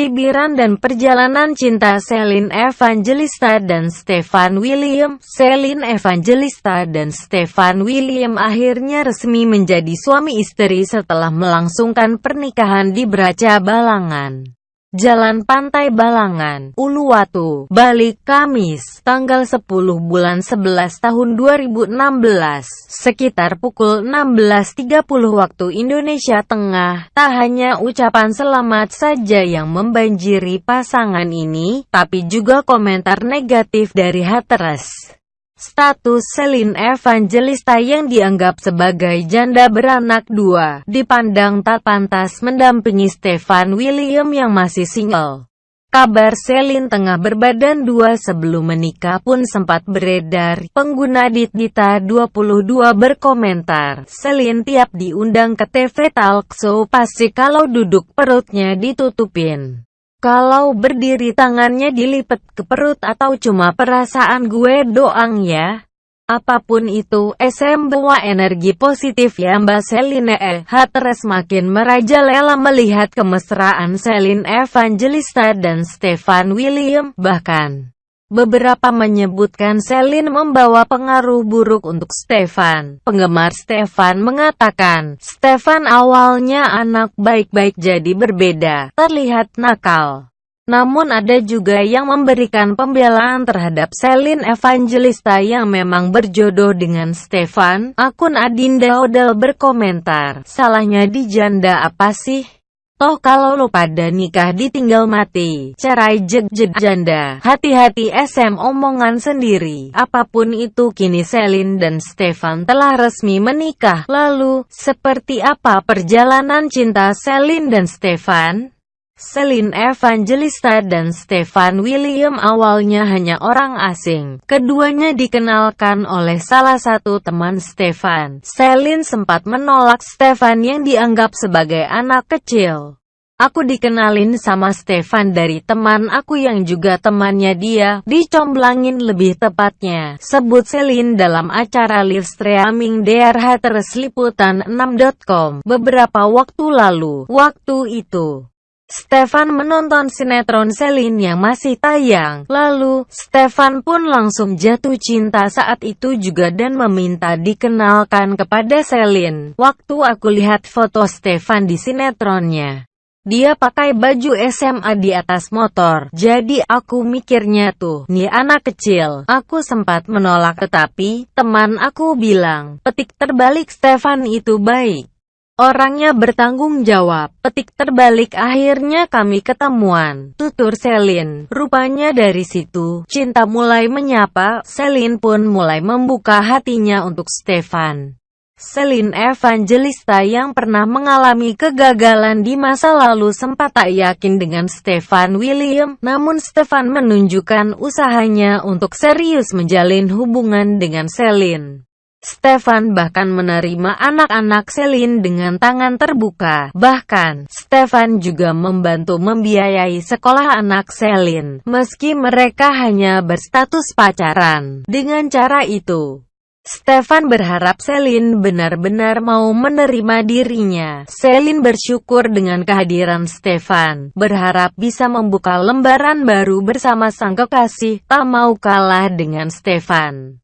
cibiran dan perjalanan cinta Celine Evangelista dan Stefan William. Celine Evangelista dan Stefan William akhirnya resmi menjadi suami istri setelah melangsungkan pernikahan di Braca Balangan. Jalan Pantai Balangan, Uluwatu, Bali, Kamis, tanggal 10 bulan 11 tahun 2016, sekitar pukul 16.30 waktu Indonesia Tengah. Tak hanya ucapan selamat saja yang membanjiri pasangan ini, tapi juga komentar negatif dari haters. Status Celine Evangelista yang dianggap sebagai janda beranak dua, dipandang tak pantas mendampingi Stefan William yang masih single. Kabar Celine tengah berbadan dua sebelum menikah pun sempat beredar. Pengguna Ditdita 22 berkomentar, Celine tiap diundang ke TV talk show pasti kalau duduk perutnya ditutupin. Kalau berdiri tangannya dilipat ke perut atau cuma perasaan gue doang ya. Apa pun itu, SM bawa energi positif ya Mbak Celine eh. Hatres makin merajalela melihat kemesraan Celine Evangelista dan Stefan William, bahkan Beberapa menyebutkan Celine membawa pengaruh buruk untuk Stefan. Penggemar Stefan mengatakan, Stefan awalnya anak baik-baik jadi berbeda, terlihat nakal. Namun ada juga yang memberikan pembelaan terhadap Celine Evangelista yang memang berjodoh dengan Stefan. Akun Adinda Odel berkomentar, salahnya di janda apa sih? Toh kalau lo pada nikah ditinggal mati, cerai jeg-jeg janda, hati-hati SM omongan sendiri. Apa pun itu kini Selin dan Stefan telah resmi menikah. Lalu, seperti apa perjalanan cinta Selin dan Stefan? Selin Evangelista dan Stefan William awalnya hanya orang asing. Keduanya dikenalkan oleh salah satu teman Stefan. Selin sempat menolak Stefan yang dianggap sebagai anak kecil. Aku dikenalin sama Stefan dari teman aku yang juga temannya dia, dicomblangin lebih tepatnya, sebut Selin dalam acara live streaming DRH Tersliputan 6.com beberapa waktu lalu. Waktu itu, Stefan menonton sinetron Selin yang masih tayang. Lalu, Stefan pun langsung jatuh cinta saat itu juga dan meminta dikenalkan kepada Selin. Waktu aku lihat foto Stefan di sinetronnya, dia pakai baju SMA di atas motor. Jadi aku mikirnya tuh, nih anak kecil. Aku sempat menolak tetapi, teman aku bilang, petik terbalik Stefan itu baik. Orangnya bertanggung jawab. Petik terbalik akhirnya kami ketemuan. Tutur Selin. Rupanya dari situ, cinta mulai menyapa. Selin pun mulai membuka hatinya untuk Stefan. Celine Evangelista yang pernah mengalami kegagalan di masa lalu sempat tak yakin dengan Stefan William, namun Stefan menunjukkan usahanya untuk serius menjalin hubungan dengan Celine. Stefan bahkan menerima anak-anak Celine dengan tangan terbuka. Bahkan, Stefan juga membantu membiayai sekolah anak Celine, meski mereka hanya berstatus pacaran. Dengan cara itu, Stefan berharap Selin benar-benar mau menerima dirinya. Selin bersyukur dengan kehadiran Stefan, berharap bisa membuka lembaran baru bersama sang kekasih, tak mau kalah dengan Stefan.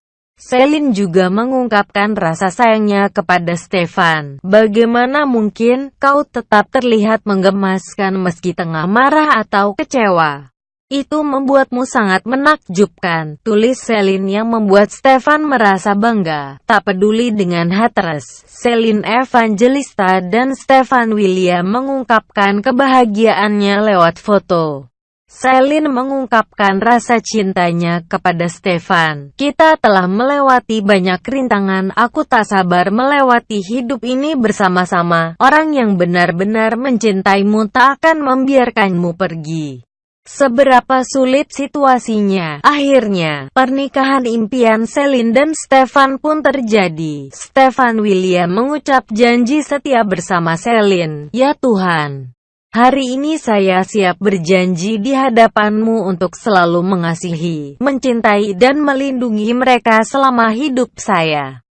Selin juga mengungkapkan rasa sayangnya kepada Stefan. Bagaimana mungkin kau tetap terlihat menggemaskan meski tengah marah atau kecewa? Itu membuatmu sangat menakjubkan, tulis Selin yang membuat Stefan merasa bangga. Tak peduli dengan haters, Selin Evangelista dan Stefan William mengungkapkan kebahagiaannya lewat foto. Selin mengungkapkan rasa cintanya kepada Stefan. Kita telah melewati banyak rintangan, aku tak sabar melewati hidup ini bersama-sama. Orang yang benar-benar mencintaimu tak akan membiarkanmu pergi. Seberapa sulit situasinya, akhirnya, pernikahan impian Selin dan Stefan pun terjadi. Stefan William mengucap janji setia bersama Selin, Ya Tuhan, hari ini saya siap berjanji di hadapanmu untuk selalu mengasihi, mencintai dan melindungi mereka selama hidup saya.